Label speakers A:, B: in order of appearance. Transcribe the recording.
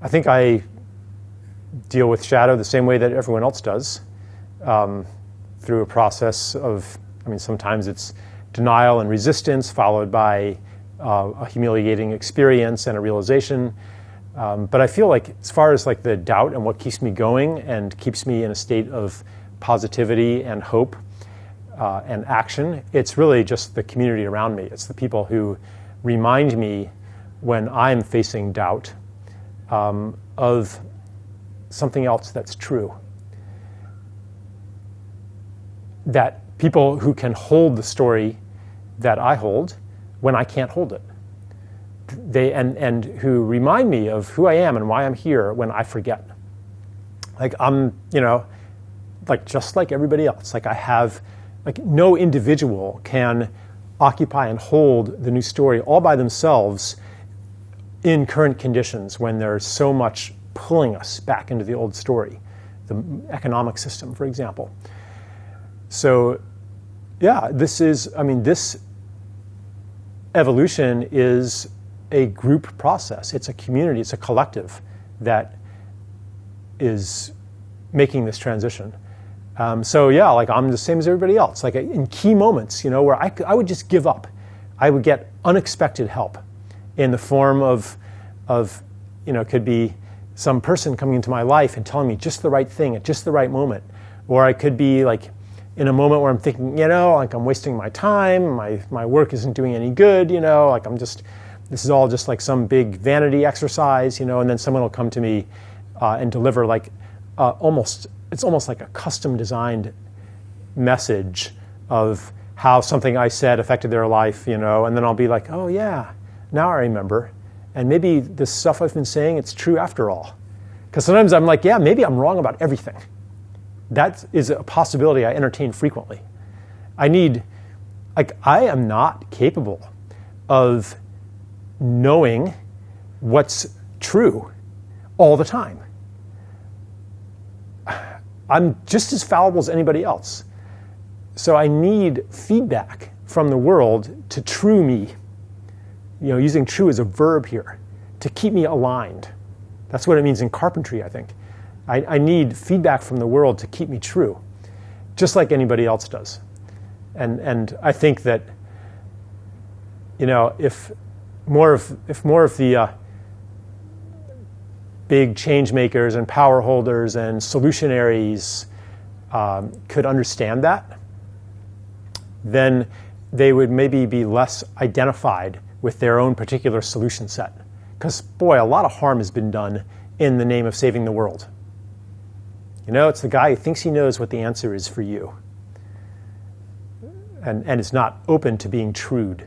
A: I think I deal with shadow the same way that everyone else does, um, through a process of, I mean, sometimes it's denial and resistance followed by uh, a humiliating experience and a realization. Um, but I feel like as far as like the doubt and what keeps me going and keeps me in a state of positivity and hope uh, and action, it's really just the community around me. It's the people who remind me when I'm facing doubt um, of something else that's true. That people who can hold the story that I hold when I can't hold it. They, and, and who remind me of who I am and why I'm here when I forget. Like I'm, you know, like just like everybody else. Like I have, like no individual can occupy and hold the new story all by themselves in current conditions when there's so much pulling us back into the old story, the economic system, for example. So, yeah, this is, I mean, this evolution is a group process. It's a community, it's a collective that is making this transition. Um, so yeah, like I'm the same as everybody else. Like in key moments, you know, where I, I would just give up. I would get unexpected help in the form of, of, you know, could be some person coming into my life and telling me just the right thing at just the right moment. Or I could be like in a moment where I'm thinking, you know, like I'm wasting my time, my, my work isn't doing any good, you know, like I'm just, this is all just like some big vanity exercise, you know, and then someone will come to me uh, and deliver like uh, almost, it's almost like a custom designed message of how something I said affected their life, you know, and then I'll be like, oh yeah, now I remember. And maybe this stuff I've been saying, it's true after all. Because sometimes I'm like, yeah, maybe I'm wrong about everything. That is a possibility I entertain frequently. I need, like, I am not capable of knowing what's true all the time. I'm just as fallible as anybody else. So I need feedback from the world to true me you know, using true as a verb here, to keep me aligned. That's what it means in carpentry, I think. I, I need feedback from the world to keep me true, just like anybody else does. And, and I think that, you know, if more of, if more of the uh, big change makers and power holders and solutionaries um, could understand that, then they would maybe be less identified with their own particular solution set. Because, boy, a lot of harm has been done in the name of saving the world. You know, it's the guy who thinks he knows what the answer is for you and, and is not open to being trued.